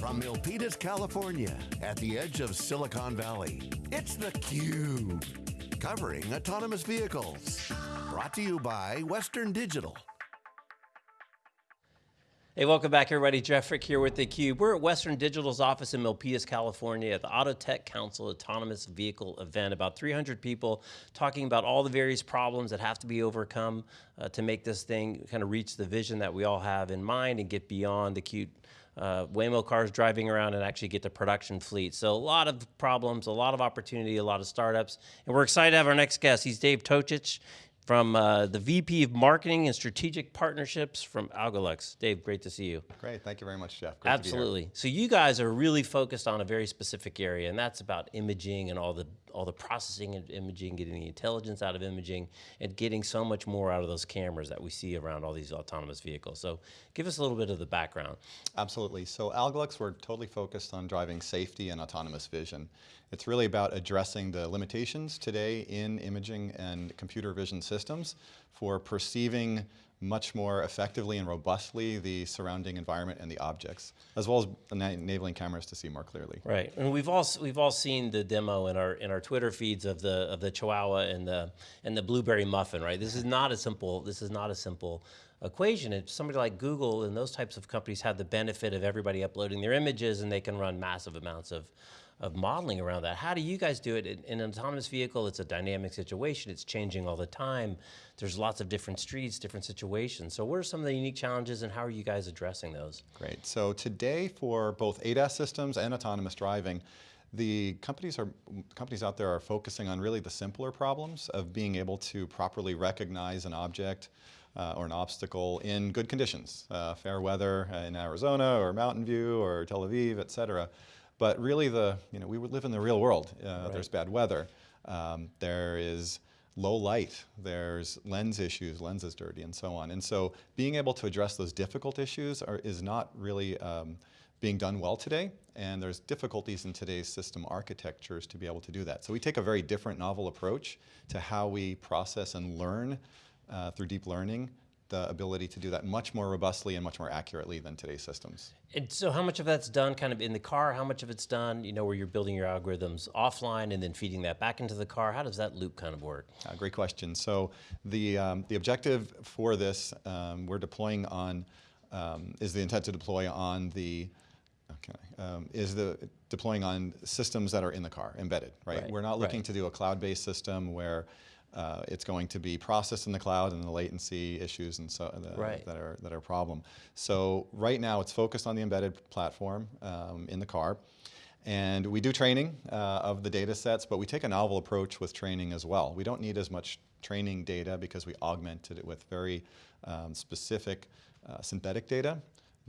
From Milpitas, California, at the edge of Silicon Valley, it's theCUBE. Covering autonomous vehicles. Brought to you by Western Digital. Hey, welcome back everybody. Jeff Frick here with theCUBE. We're at Western Digital's office in Milpitas, California at the Auto Tech Council Autonomous Vehicle event. About 300 people talking about all the various problems that have to be overcome uh, to make this thing kind of reach the vision that we all have in mind and get beyond the cute uh, Waymo cars driving around and actually get to production fleet. So a lot of problems, a lot of opportunity, a lot of startups. And we're excited to have our next guest. He's Dave Tokic from uh, the VP of Marketing and Strategic Partnerships from Algolux. Dave, great to see you. Great, thank you very much, Jeff. Great Absolutely. So you guys are really focused on a very specific area, and that's about imaging and all the all the processing of imaging, getting the intelligence out of imaging, and getting so much more out of those cameras that we see around all these autonomous vehicles. So give us a little bit of the background. Absolutely. So Algolux, we're totally focused on driving safety and autonomous vision. It's really about addressing the limitations today in imaging and computer vision systems for perceiving much more effectively and robustly the surrounding environment and the objects, as well as enabling cameras to see more clearly. Right, and we've all we've all seen the demo in our in our Twitter feeds of the of the Chihuahua and the and the blueberry muffin. Right, this is not a simple this is not a simple equation. If somebody like Google and those types of companies have the benefit of everybody uploading their images and they can run massive amounts of of modeling around that. How do you guys do it? In, in, an autonomous vehicle, it's a dynamic situation. It's changing all the time. There's lots of different streets, different situations. So what are some of the unique challenges and how are you guys addressing those? Great. So today for both ADAS systems and autonomous driving, the companies are companies out there are focusing on really the simpler problems of being able to properly recognize an object uh, or an obstacle in good conditions, uh, fair weather in Arizona or Mountain View or Tel Aviv, et cetera. But really the, you know, we would live in the real world. Uh, right. There's bad weather. Um, there is low light, there's lens issues, lens is dirty and so on. And so being able to address those difficult issues are, is not really um, being done well today, and there's difficulties in today's system architectures to be able to do that. So we take a very different novel approach to how we process and learn uh, through deep learning the ability to do that much more robustly and much more accurately than today's systems. And so how much of that's done kind of in the car? How much of it's done, you know, where you're building your algorithms offline and then feeding that back into the car? How does that loop kind of work? Uh, great question. So the, um, the objective for this, um, we're deploying on, um, is the intent to deploy on the, okay, um, is the deploying on systems that are in the car, embedded, right? right. We're not looking right. to do a cloud-based system where uh, it's going to be processed in the cloud and the latency issues and so the, right. that are that are a problem. So right now it's focused on the embedded platform um, in the car. And we do training uh, of the data sets, but we take a novel approach with training as well. We don't need as much training data because we augmented it with very um, specific uh, synthetic data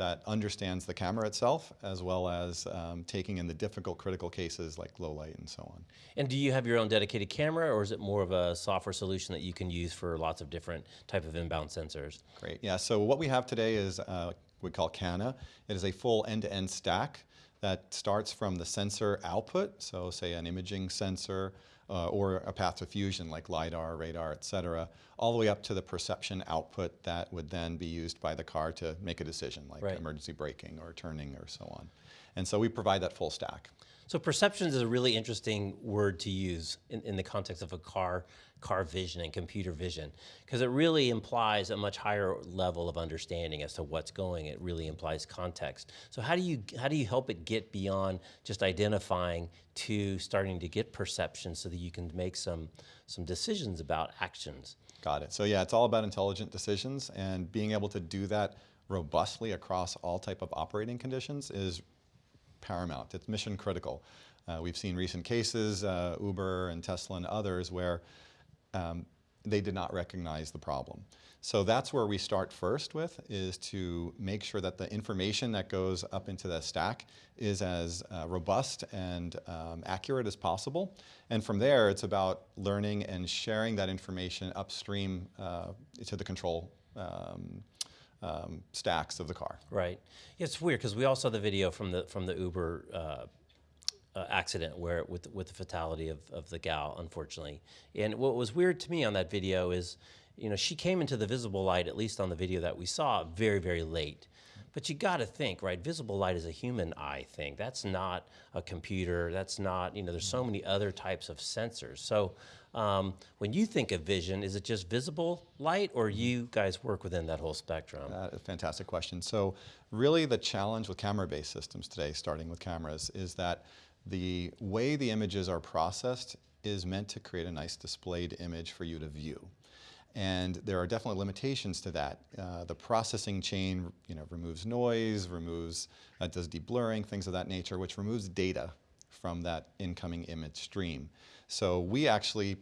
that understands the camera itself as well as um, taking in the difficult critical cases like low light and so on. And do you have your own dedicated camera or is it more of a software solution that you can use for lots of different type of inbound sensors? Great, yeah, so what we have today is uh, we call CANA. It is a full end-to-end -end stack that starts from the sensor output, so say an imaging sensor, uh, or a path to fusion like LiDAR, radar, et cetera, all the way up to the perception output that would then be used by the car to make a decision like right. emergency braking or turning or so on. And so we provide that full stack. So perceptions is a really interesting word to use in, in the context of a car, car vision and computer vision, because it really implies a much higher level of understanding as to what's going. It really implies context. So how do you how do you help it get beyond just identifying to starting to get perception so that you can make some some decisions about actions? Got it. So yeah, it's all about intelligent decisions and being able to do that robustly across all type of operating conditions is paramount. It's mission critical. Uh, we've seen recent cases, uh, Uber and Tesla and others, where um, they did not recognize the problem. So that's where we start first with, is to make sure that the information that goes up into the stack is as uh, robust and um, accurate as possible. And from there, it's about learning and sharing that information upstream uh, to the control um, um, stacks of the car. Right. It's weird because we all saw the video from the from the Uber uh, uh, accident where with with the fatality of of the gal, unfortunately. And what was weird to me on that video is, you know, she came into the visible light, at least on the video that we saw, very very late. But you got to think, right? Visible light is a human eye thing. That's not a computer. That's not, you know, there's so many other types of sensors. So um, when you think of vision, is it just visible light or you guys work within that whole spectrum? Fantastic question. So really the challenge with camera-based systems today, starting with cameras, is that the way the images are processed is meant to create a nice displayed image for you to view. And there are definitely limitations to that. Uh, the processing chain you know, removes noise, removes, uh, does deblurring, things of that nature, which removes data from that incoming image stream. So we actually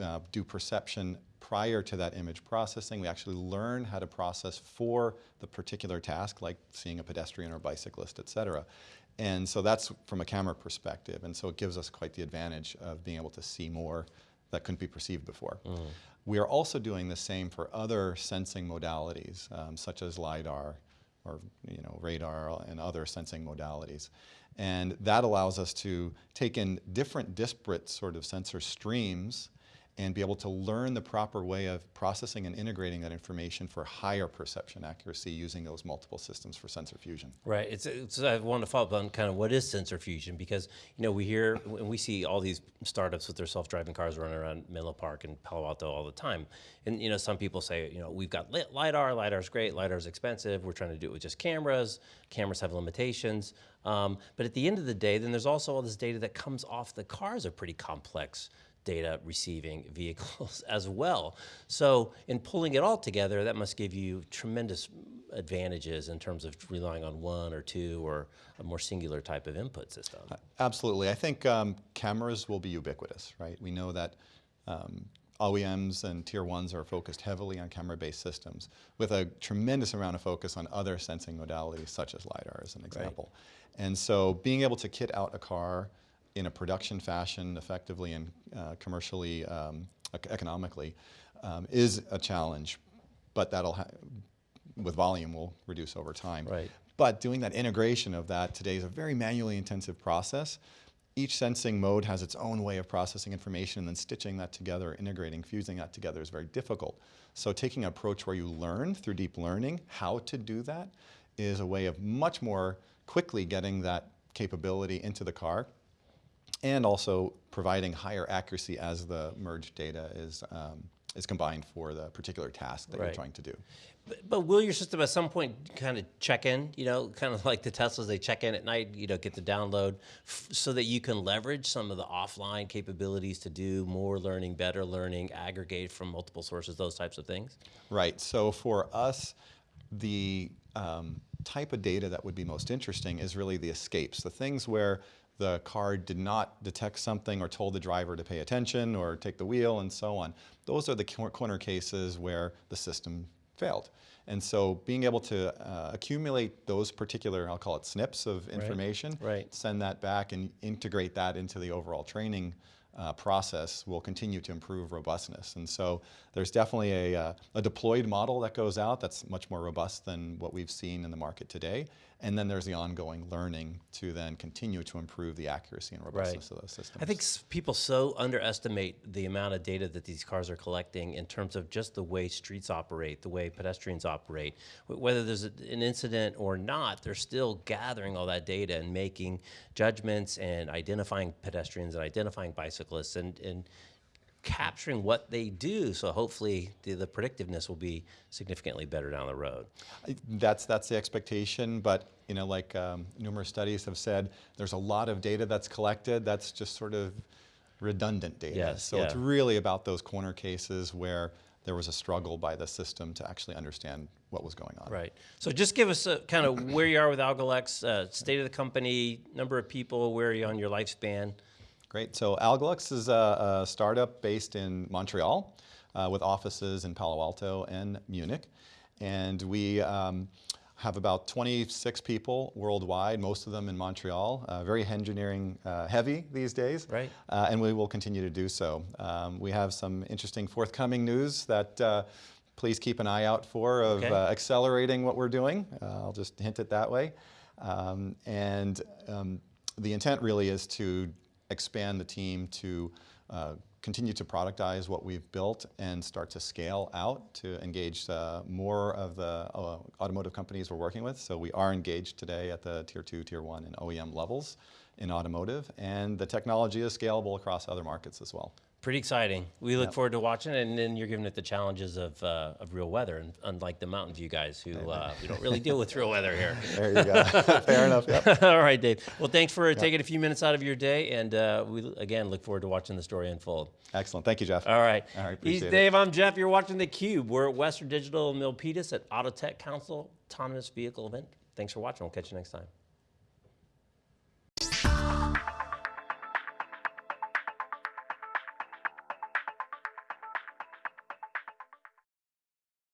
uh, do perception prior to that image processing. We actually learn how to process for the particular task, like seeing a pedestrian or bicyclist, et cetera. And so that's from a camera perspective. And so it gives us quite the advantage of being able to see more that couldn't be perceived before. Mm. We are also doing the same for other sensing modalities, um, such as LiDAR or you know, radar and other sensing modalities. And that allows us to take in different disparate sort of sensor streams and be able to learn the proper way of processing and integrating that information for higher perception accuracy using those multiple systems for sensor fusion. Right. It's, it's, I want to follow up on kind of what is sensor fusion because you know we hear and we see all these startups with their self-driving cars running around Menlo Park and Palo Alto all the time, and you know some people say you know we've got lidar, lidar's great, lidar's expensive. We're trying to do it with just cameras. Cameras have limitations. Um, but at the end of the day, then there's also all this data that comes off the cars are pretty complex data receiving vehicles as well. So in pulling it all together, that must give you tremendous advantages in terms of relying on one or two or a more singular type of input system. Uh, absolutely. I think um, cameras will be ubiquitous, right? We know that um, OEMs and tier ones are focused heavily on camera-based systems with a tremendous amount of focus on other sensing modalities such as LiDAR as an example. Right. And so being able to kit out a car in a production fashion effectively and uh, commercially, um, economically, um, is a challenge, but that'll, with volume, will reduce over time. Right. But doing that integration of that today is a very manually intensive process. Each sensing mode has its own way of processing information and then stitching that together, integrating, fusing that together is very difficult. So taking an approach where you learn through deep learning how to do that is a way of much more quickly getting that capability into the car and also providing higher accuracy as the merged data is, um, is combined for the particular task that right. you're trying to do. But, but, will your system at some point kind of check in, you know, kind of like the Teslas, they check in at night, you know, get the download so that you can leverage some of the offline capabilities to do more learning, better learning, aggregate from multiple sources, those types of things? Right. So for us, the um, type of data that would be most interesting is really the escapes, the things where the car did not detect something or told the driver to pay attention or take the wheel and so on. Those are the corner cases where the system failed. And so being able to uh, accumulate those particular, I'll call it snips of information, right. Right. send that back and integrate that into the overall training uh, process will continue to improve robustness. And so there's definitely a, uh, a deployed model that goes out that's much more robust than what we've seen in the market today. And then there's the ongoing learning to then continue to improve the accuracy and robustness right. of those systems. I think people so underestimate the amount of data that these cars are collecting in terms of just the way streets operate, the way pedestrians operate. Whether there's an incident or not, they're still gathering all that data and making judgments and identifying pedestrians and identifying bicyclists and, and capturing what they do. So hopefully the, the, predictiveness will be significantly better down the road. That's, that's the expectation, but you know, like um, numerous studies have said, there's a lot of data that's collected that's just sort of redundant data. Yes, so yeah. it's really about those corner cases where there was a struggle by the system to actually understand what was going on. Right. So just give us a kind of where you are with Algolux, uh, state of the company, number of people, where are you on your lifespan? Great. So Algolux is a, a startup based in Montreal uh, with offices in Palo Alto and Munich. And we um, have about 26 people worldwide, most of them in Montreal, uh, very engineering uh, heavy these days. Right. Uh, and we will continue to do so. Um, we have some interesting forthcoming news that uh, please keep an eye out for of okay. Uh, accelerating what we're doing. I'll just hint it that way. Um, and um, the intent really is to expand the team to uh, continue to productize what we've built and start to scale out to engage uh, more of the uh, automotive companies we're working with. So we are engaged today at the tier two, tier one, and OEM levels in automotive, and the technology is scalable across other markets as well. Pretty exciting. We look forward to watching it, and then you're giving it the challenges of, uh, of real weather, and unlike the Mountain View guys who uh, we don't really deal with real weather here. There you go. Fair enough. Yep. All right, Dave. Well, thanks for taking a few minutes out of your day, and uh, we again look forward to watching the story unfold. Excellent. Thank you, Jeff. All right. All right, He's appreciate it. Dave. I'm Jeff. You're watching the Cube. We're at Western Digital Milpitas at Auto Tech Council Autonomous Vehicle event. Thanks for watching. We'll catch you next time.